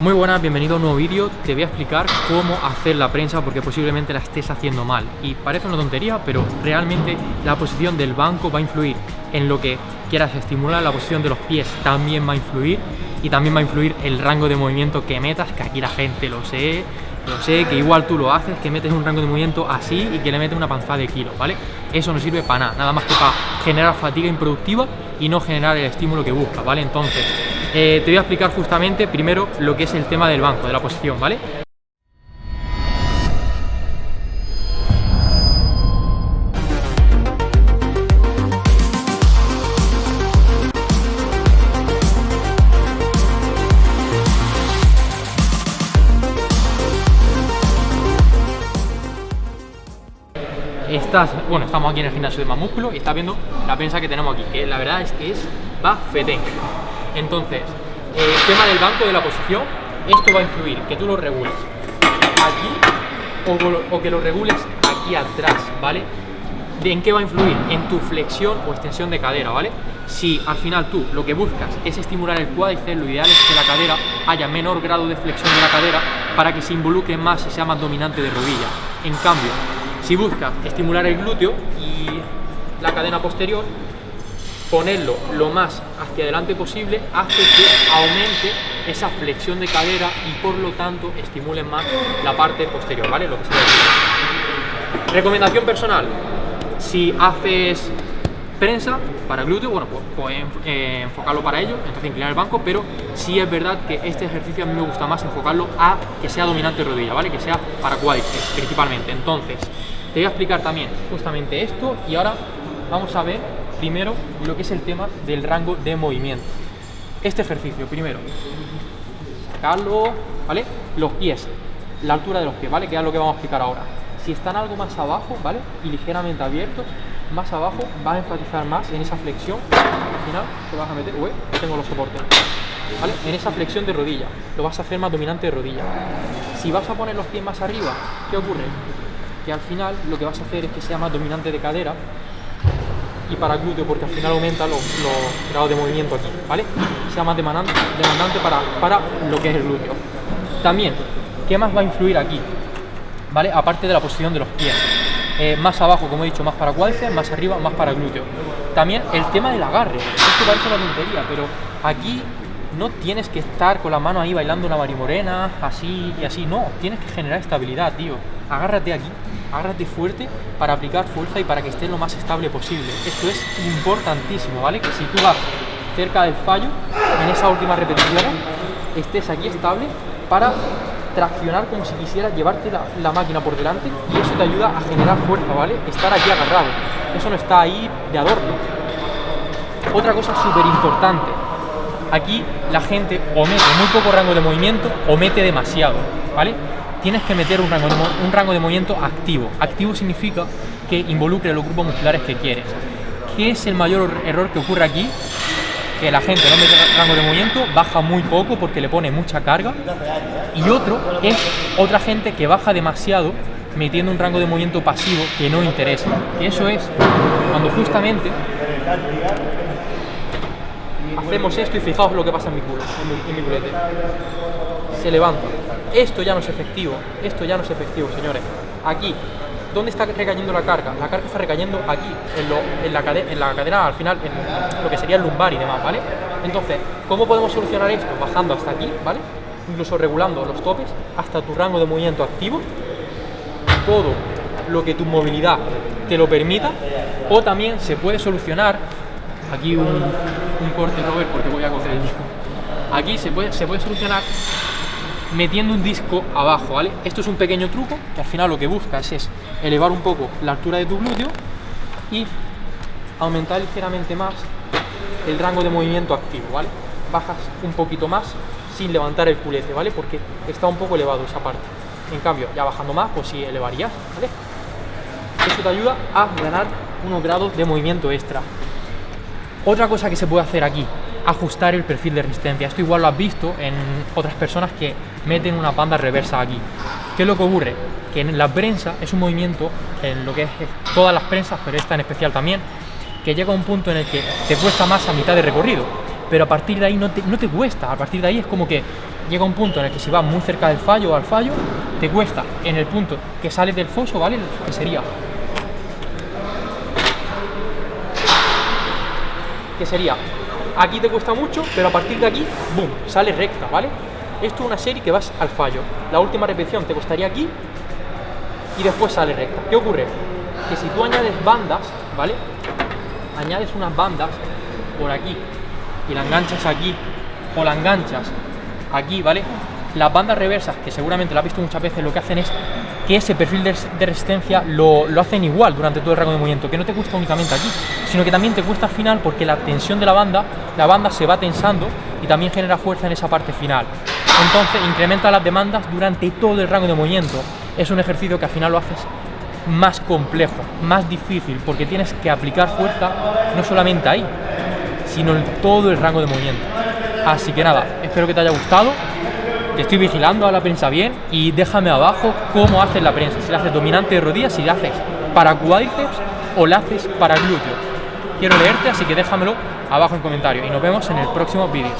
Muy buenas, bienvenido a un nuevo vídeo. Te voy a explicar cómo hacer la prensa porque posiblemente la estés haciendo mal. Y parece una tontería, pero realmente la posición del banco va a influir en lo que quieras estimular. La posición de los pies también va a influir y también va a influir el rango de movimiento que metas, que aquí la gente lo sé, lo sé, que igual tú lo haces, que metes un rango de movimiento así y que le metes una panzada de kilos, ¿vale? Eso no sirve para nada, nada más que para generar fatiga improductiva y no generar el estímulo que buscas, ¿vale? Entonces, eh, te voy a explicar justamente primero lo que es el tema del banco, de la posición, ¿vale? estás, bueno, estamos aquí en el gimnasio de más músculo y estás viendo la prensa que tenemos aquí, que la verdad es que es bafetén. Entonces, el tema del banco de la posición, esto va a influir, que tú lo regules aquí o, que lo regules aquí atrás, ¿vale? ¿En qué va a influir? En tu flexión o extensión de cadera, ¿vale? Si al final tú lo que buscas es estimular el cuádriceps, lo ideal es que la cadera haya menor grado de flexión de la cadera para que se involucre más y sea más dominante de rodilla. En cambio, si buscas estimular el glúteo y la cadena posterior, ponerlo lo más hacia adelante posible hace que aumente esa flexión de cadera y por lo tanto estimule más la parte posterior, ¿vale? Lo que se Recomendación personal, si haces prensa para glúteo, bueno, pues, pues eh, enfocarlo para ello, entonces inclinar el banco, pero sí es verdad que este ejercicio a mí me gusta más enfocarlo a que sea dominante rodilla, ¿vale? Que sea para cuádriceps principalmente. Entonces, te voy a explicar también justamente esto y ahora vamos a ver primero lo que es el tema del rango de movimiento. Este ejercicio, primero, sacarlo, ¿vale? Los pies, la altura de los pies, ¿vale? Que es lo que vamos a explicar ahora. Si están algo más abajo, ¿vale? Y ligeramente abiertos, más abajo vas a enfatizar más en esa flexión. Al final te vas a meter, tengo los soportes. ¿Vale? En esa flexión de rodilla, lo vas a hacer más dominante de rodilla. Si vas a poner los pies más arriba, ¿qué ocurre? Que al final lo que vas a hacer es que sea más dominante de cadera y para glúteo porque al final aumenta los, grados de movimiento aquí, ¿vale? Sea más demandante, demandante para, para lo que es el glúteo. También, ¿qué más va a influir aquí? ¿Vale? Aparte de la posición de los pies. Eh, más abajo, como he dicho, más para cuádriceps, más arriba, más para glúteo. También el tema del agarre. Esto parece una tontería, pero aquí no tienes que estar con la mano ahí bailando una marimorena, así y así. No, tienes que generar estabilidad, tío. Agárrate aquí, agárrate fuerte para aplicar fuerza y para que esté lo más estable posible. Esto es importantísimo, ¿vale? Que si tú vas cerca del fallo, en esa última repetición, estés aquí estable para traccionar como si quisieras llevarte la, máquina por delante y eso te ayuda a generar fuerza, ¿vale? Estar aquí agarrado. Eso no está ahí de adorno. Otra cosa súper importante. Aquí la gente o mete muy poco rango de movimiento o demasiado, ¿vale? Tienes que meter un rango, de, movimiento activo. Activo significa que involucre los grupos musculares que quieres. ¿Qué es el mayor error que ocurre aquí? que la gente no mete rango de movimiento, baja muy poco porque le pone mucha carga. Y otro es otra gente que baja demasiado metiendo un rango de movimiento pasivo que no interesa. Y eso es cuando justamente hacemos esto y fijaos lo que pasa en mi culo, en mi, culete. Se levanta. Esto ya no es efectivo, esto ya no es efectivo, señores. Aquí ¿Dónde está recayendo la carga? La carga está recayendo aquí, en, la, cadera, al final, en lo que sería el lumbar y demás, ¿vale? Entonces, ¿cómo podemos solucionar esto? Bajando hasta aquí, ¿vale? Incluso regulando los topes hasta tu rango de movimiento activo, todo lo que tu movilidad te lo permita, o también se puede solucionar, aquí un, un corte, Robert, porque voy a coger el aquí se puede, se puede solucionar metiendo un disco abajo, ¿vale? Esto es un pequeño truco que al final lo que buscas es elevar un poco la altura de tu glúteo y aumentar ligeramente más el rango de movimiento activo, ¿vale? Bajas un poquito más sin levantar el culete, ¿vale? Porque está un poco elevado esa parte. En cambio, ya bajando más, pues sí elevarías, ¿vale? Eso te ayuda a ganar unos grados de movimiento extra. Otra cosa que se puede hacer aquí, ajustar el perfil de resistencia. Esto igual lo has visto en otras personas que meten una panda reversa aquí. ¿Qué es lo que ocurre? Que en la prensa es un movimiento, en lo que es todas las prensas, pero esta en especial también, que llega a un punto en el que te cuesta más a mitad de recorrido, pero a partir de ahí no te, no te cuesta, a partir de ahí es como que llega un punto en el que si vas muy cerca del fallo o al fallo, te cuesta en el punto que sales del foso, ¿vale? Que sería que sería aquí te cuesta mucho, pero a partir de aquí, boom, sale recta, ¿vale? Esto es una serie que vas al fallo. La última repetición te costaría aquí y después sale recta. ¿Qué ocurre? Que si tú añades bandas, ¿vale? Añades unas bandas por aquí y la enganchas aquí o la enganchas aquí, ¿vale? Las bandas reversas, que seguramente lo has visto muchas veces, lo que hacen es que ese perfil de, resistencia lo, lo, hacen igual durante todo el rango de movimiento, que no te cuesta únicamente aquí, sino que también te cuesta al final porque la tensión de la banda, la banda se va tensando y también genera fuerza en esa parte final. Entonces incrementa las demandas durante todo el rango de movimiento. Es un ejercicio que al final lo haces más complejo, más difícil, porque tienes que aplicar fuerza no solamente ahí, sino en todo el rango de movimiento. Así que nada, espero que te haya gustado estoy vigilando, a la prensa bien y déjame abajo cómo haces la prensa, si la haces dominante de rodillas, si la haces para cuádriceps o la haces para glúteos. Quiero leerte, así que déjamelo abajo en comentarios y nos vemos en el próximo vídeo.